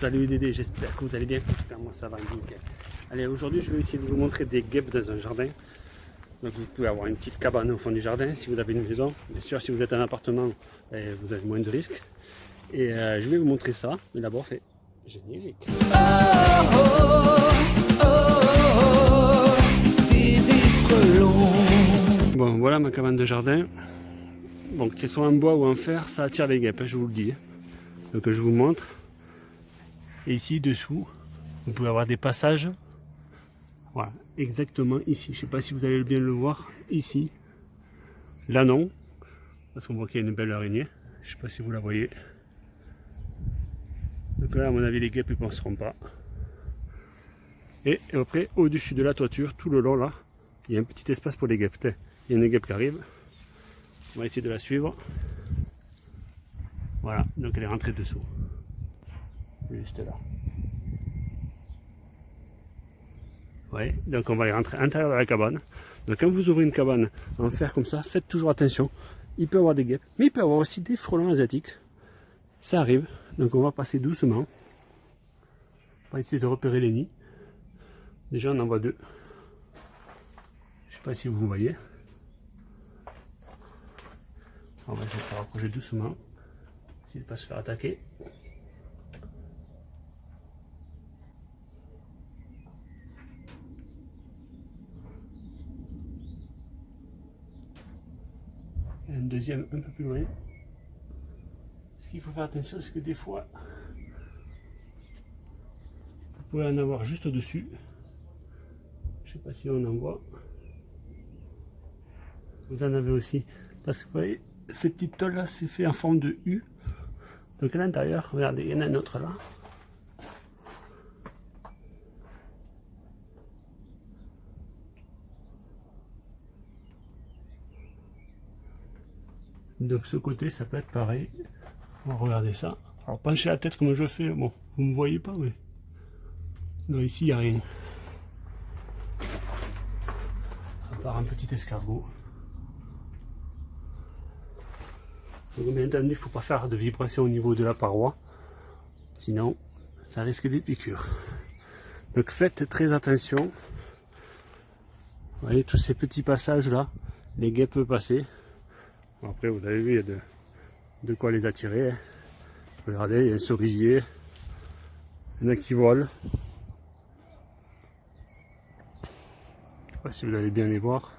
Salut Dédé, j'espère que vous allez bien. Moi ça va nickel. Allez, aujourd'hui je vais essayer de vous montrer des guêpes dans un jardin. Donc vous pouvez avoir une petite cabane au fond du jardin si vous avez une maison. Bien sûr, si vous êtes un appartement, eh, vous avez moins de risques. Et euh, je vais vous montrer ça. Mais d'abord, c'est générique. Bon, voilà ma cabane de jardin. Bon, qu'elles soient en bois ou en fer, ça attire les guêpes, hein, je vous le dis. Donc je vous montre. Et ici, dessous, vous pouvez avoir des passages. Voilà, exactement ici. Je ne sais pas si vous allez bien le voir. Ici. Là, non. Parce qu'on voit qu'il y a une belle araignée. Je ne sais pas si vous la voyez. Donc là, à mon avis, les guêpes ne penseront pas. Et après, au-dessus de la toiture, tout le long là, il y a un petit espace pour les guêpes. Il y a une guêpe qui arrive. On va essayer de la suivre. Voilà, donc elle est rentrée dessous. Juste là. Ouais, donc on va les rentrer à l'intérieur de la cabane. Donc quand vous ouvrez une cabane en fer comme ça, faites toujours attention. Il peut y avoir des guêpes, mais il peut y avoir aussi des frelons asiatiques. Ça arrive, donc on va passer doucement. On va essayer de repérer les nids. Déjà on en voit deux. Je sais pas si vous voyez. On va essayer de se rapprocher doucement. De ne pas se faire attaquer. Un deuxième un peu plus loin. Ce qu'il faut faire attention, c'est que des fois, vous pouvez en avoir juste au-dessus. Je sais pas si on en voit. Vous en avez aussi. Parce que vous voyez, ces petites tôles là, c'est fait en forme de U. Donc à l'intérieur, regardez, il y en a un autre là. Donc ce côté, ça peut être pareil. Regarder ça. Alors penchez la tête comme je fais. Bon, vous me voyez pas, mais... Non, ici, il n'y a rien. À part un petit escargot. Bien entendu, il ne faut pas faire de vibration au niveau de la paroi. Sinon, ça risque des piqûres. Donc faites très attention. Vous voyez tous ces petits passages là, les guêpes peuvent passer. Après, vous avez vu, il y a de, quoi les attirer. Regardez, il y a un cerisier. Il y en a qui volent. Je ne sais pas si vous allez bien les voir.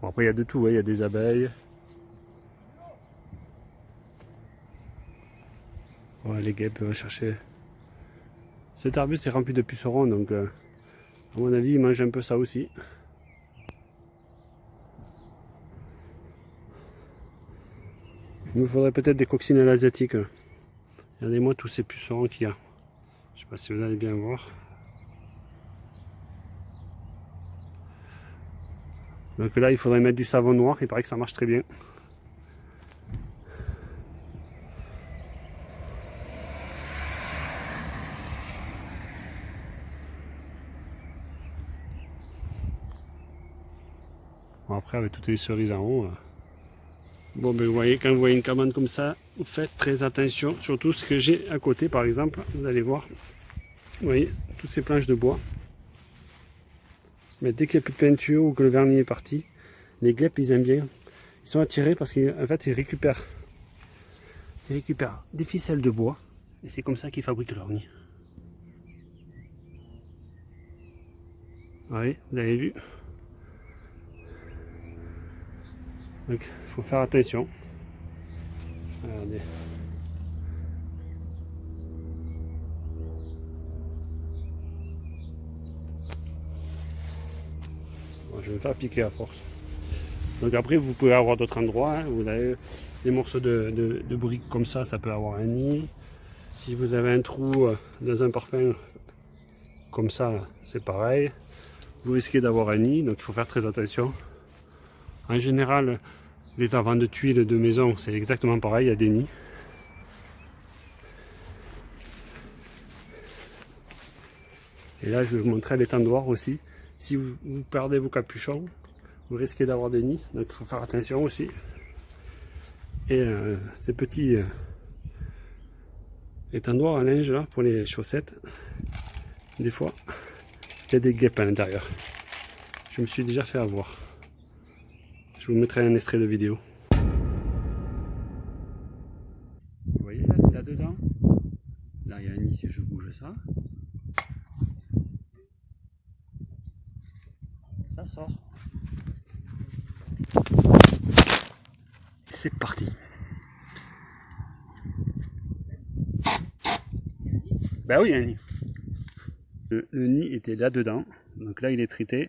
Bon, après, il y a de tout. Hein. Il y a des abeilles. les guêpes peuvent chercher. Cet arbuste est rempli de pucerons, donc euh, à mon avis, ils mangent un peu ça aussi. Il me faudrait peut-être des coccinelles asiatiques. Regardez-moi tous ces pucerons qu'il y a. Je sais pas si vous allez bien voir. Donc là, il faudrait mettre du savon noir. Il paraît que ça marche très bien. Bon, après, avec toutes les cerises en haut, euh, Bon, ben vous voyez, quand vous voyez une cabane comme ça, vous faites très attention, surtout ce que j'ai à côté, par exemple, vous allez voir, vous voyez, toutes ces planches de bois. Mais dès qu'il n'y a plus de peinture ou que le vernis est parti, les guêpes, ils aiment bien. Ils sont attirés parce qu'en fait, ils récupèrent, ils récupèrent des ficelles de bois, et c'est comme ça qu'ils fabriquent leur nid. Voyez, vous avez vu? Donc il faut faire attention. Regardez. je vais me faire piquer à force. Donc après vous pouvez avoir d'autres endroits. Hein. Vous avez des morceaux de, briques comme ça, ça peut avoir un nid. Si vous avez un trou euh, dans un parpaing comme ça, c'est pareil. Vous risquez d'avoir un nid, donc il faut faire très attention. En général, les avant de tuiles de maison, c'est exactement pareil, il y a des nids. Et là, je vais vous montrer l'étendoir aussi. Si vous, perdez vos capuchons, vous risquez d'avoir des nids, donc il faut faire attention aussi. Et euh, ces petits, euh, Cet endroit à linge là pour les chaussettes, des fois, il y a des guêpes à l'intérieur. Je me suis déjà fait avoir. Je vous mettrai un extrait de vidéo. Vous voyez là, dedans Là il y a un nid si je bouge ça. Ça sort. C'est parti. Ben oui, il y a un nid. Le, nid était là-dedans. Donc là, il est traité.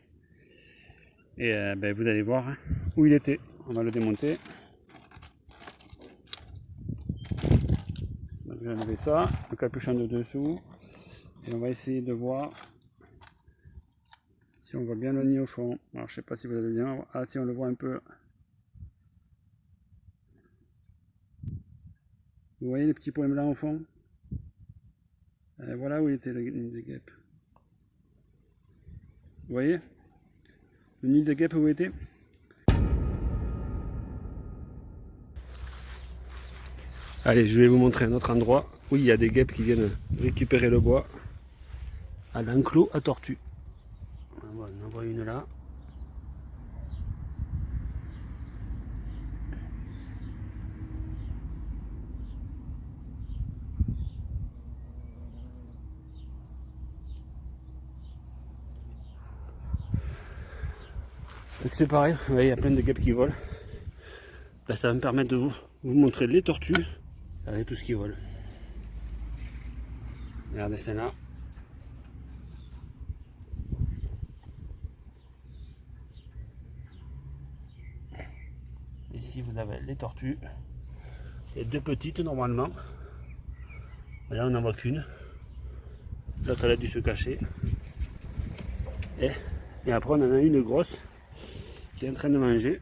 Et euh, ben, vous allez voir où il était. On va le démonter. je vais enlever ça, le capuchon de dessous. Et on va essayer de voir si on voit bien le nid au fond. Alors je sais pas si vous allez bien. Ah si on le voit un peu. Vous voyez les petits points blancs au fond? Euh, voilà où était le nid de guêpe. Vous voyez? Le nid de guêpe où était? Allez, je vais vous montrer un autre endroit où il y a des guêpes qui viennent récupérer le bois à l'enclos à tortue. On en voit une là. Donc c'est pareil, il y a plein de guêpes qui volent. Là, ça va me permettre de vous montrer les tortues avec tout ce qui vole. Regardez celle-là. Ici vous avez les tortues. Et deux petites normalement. Mais là on n'en voit qu'une. L'autre elle a dû se cacher. Et après on en a une grosse qui est en train de manger.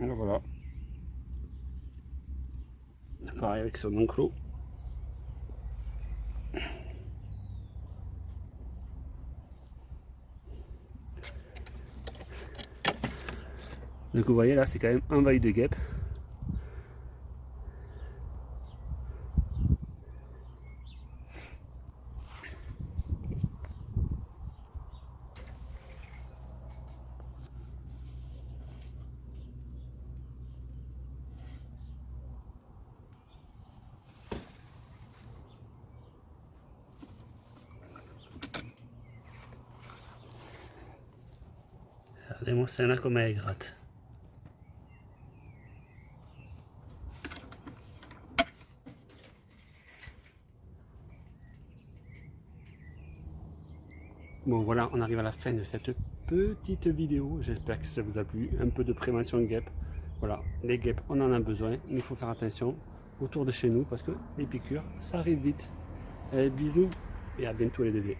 Alors voilà. Pareil avec son enclos. Donc vous voyez là c'est quand même envahi de guêpes. Celle-là comme elle est gratte. Bon voilà, on arrive à la fin de cette petite vidéo. J'espère que ça vous a plu. Un peu de prévention de guêpes. Voilà, les guêpes, on en a besoin. Mais il faut faire attention autour de chez nous parce que les piqûres, ça arrive vite. Allez, bisous et à bientôt les bébés.